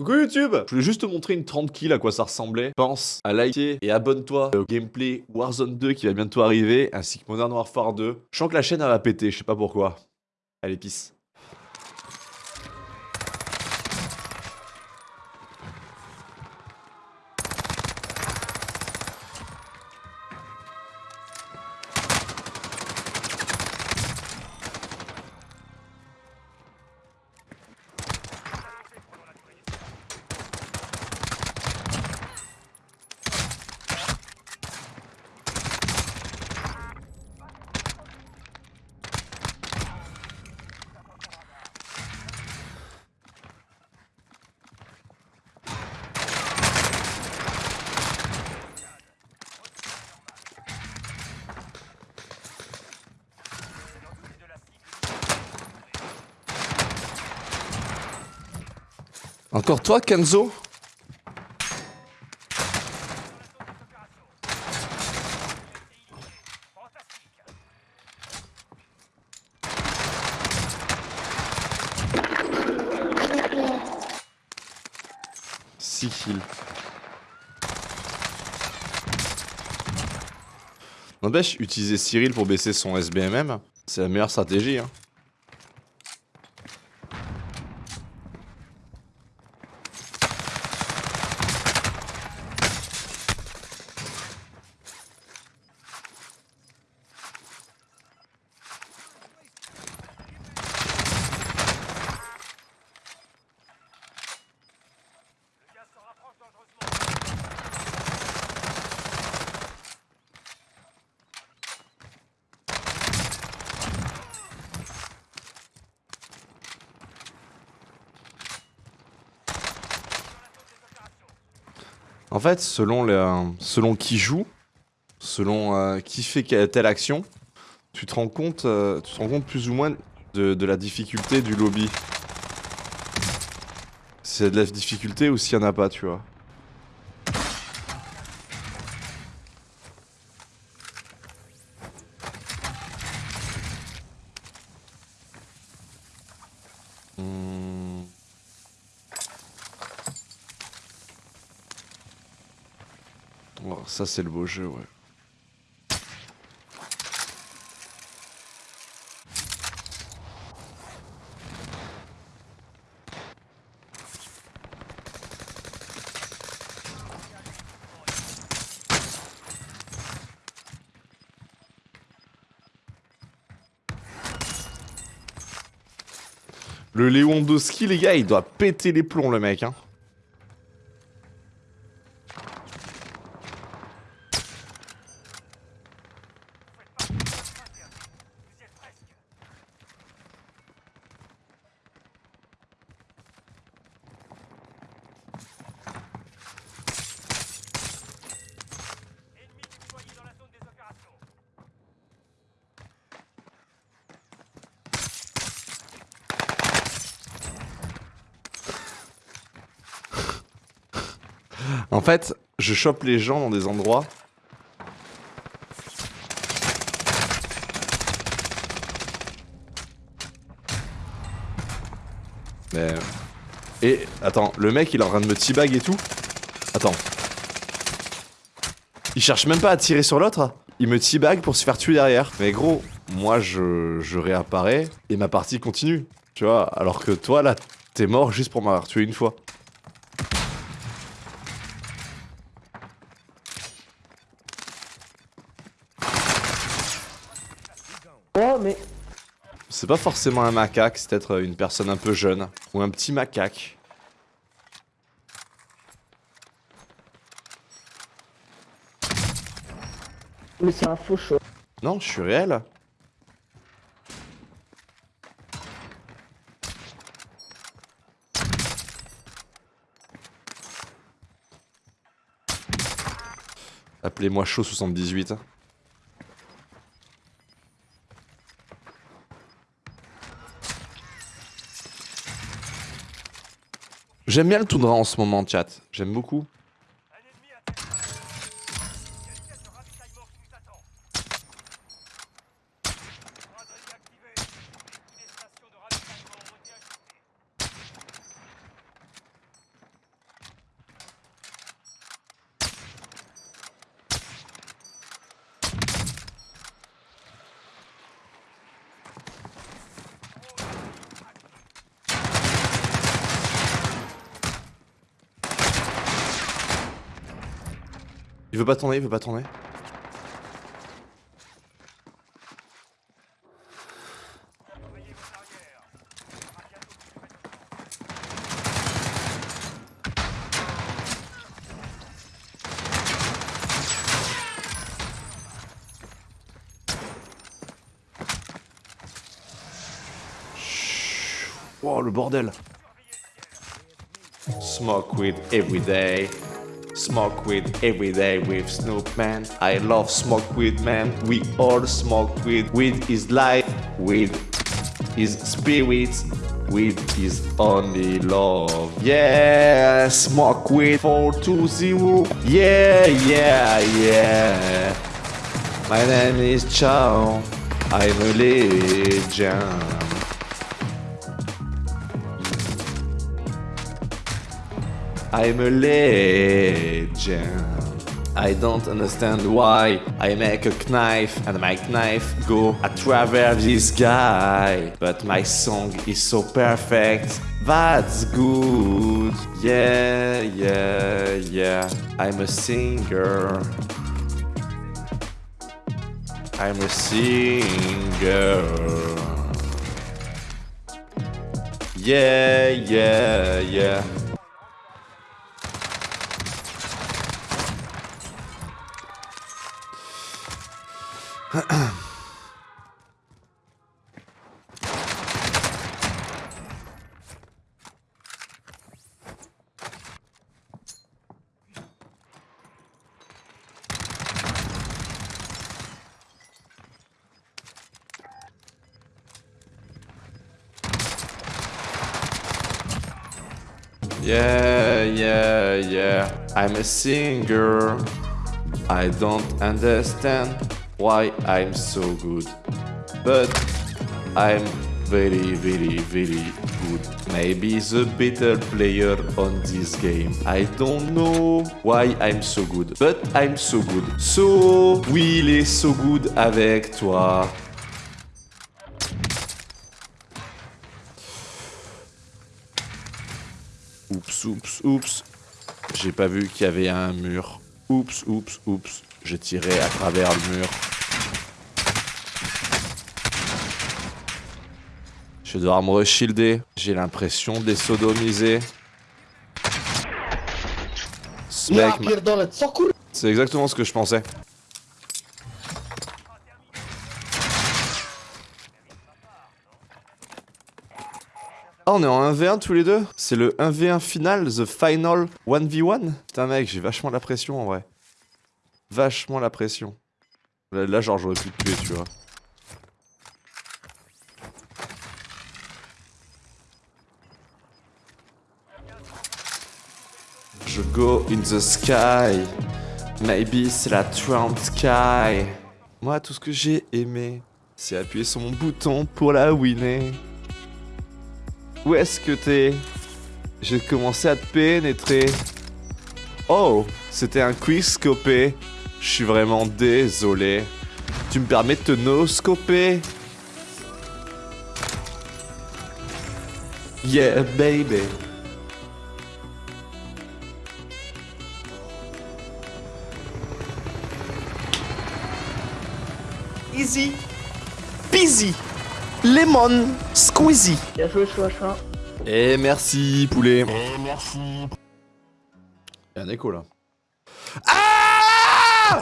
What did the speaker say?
Coucou YouTube Je voulais juste te montrer une 30 kills à quoi ça ressemblait. Pense à liker et abonne-toi au gameplay Warzone 2 qui va bientôt arriver, ainsi que Modern Warfare 2. Je sens que la chaîne elle va péter, je sais pas pourquoi. Allez, peace. Encore toi, Kenzo? Six kills. N'empêche, utiliser Cyril pour baisser son SBMM, c'est la meilleure stratégie. Hein. En fait, selon, selon qui joue, selon euh, qui fait telle action, tu te rends compte, euh, tu te rends compte plus ou moins de, la difficulté du lobby. A de la difficulté ou s'il n'y en a pas, tu vois. Oh, ça c'est le beau jeu, ouais. Le Lewandowski, les gars, il doit péter les plombs, le mec, hein. En fait, je chope les gens dans des endroits. Mais... Et, attends, le mec il est en train de me teabag et tout Attends. Il cherche même pas à tirer sur l'autre Il me teabag pour se faire tuer derrière. Mais gros, moi je, je réapparais et ma partie continue. Tu vois, alors que toi là, t'es mort juste pour m'avoir tué une fois. Oh, mais... C'est pas forcément un macaque, c'est peut-être une personne un peu jeune. Ou un petit macaque. Mais c'est un faux show. Non, je suis réel. Appelez-moi chaud 78. J'aime bien le toundra en ce moment, chat. J'aime beaucoup. Veut pas tourner, il veut pas tourner. Wow, le bordel. Smoke weed every day. Smoke weed every day with Snoop man. I love smoke weed man. We all smoke weed. Weed is life. Weed is spirit. Weed is only love. Yeah, smoke weed 420. Yeah, yeah, yeah. My name is Chow. I'm a legend. I'm a legend. I don't understand why I make a knife and my knife go a travers this guy. But my song is so perfect. That's good. Yeah, yeah, yeah. I'm a singer. I'm a singer. Yeah, yeah, yeah. Yeah, yeah, yeah. I'm a singer. I don't understand why I'm so good. But I'm very, very, very good. Maybe the better player on this game. I don't know why I'm so good. But I'm so good. So, oui, il est so good avec toi. Oups, oups, oups. J'ai pas vu qu'il y avait un mur. Oups, oups, oups. J'ai tiré à travers le mur. Je vais devoir me reshielder. J'ai l'impression de les sodomiser. C'est exactement ce que je pensais. Ah, on est en 1v1 tous les deux? C'est le 1v1 final, the final 1v1 Putain mec, j'ai vachement la pression en vrai. Vachement la pression. Là, là, genre j'aurais pu te tuer, tu vois. Je go in the sky. Maybe c'est la Trump sky. Moi, tout ce que j'ai aimé, c'est appuyer sur mon bouton pour la winner. Où est-ce que t'es? J'ai commencé à te pénétrer. Oh, c'était un quickscopé. Je suis vraiment désolé. Tu me permets de te noscoper? Yeah, baby. Easy. Peasy. Lemon. Squeezy. Bien joué, Chouachin. Et merci, poulet. Et merci. Il y a un écho là. Ah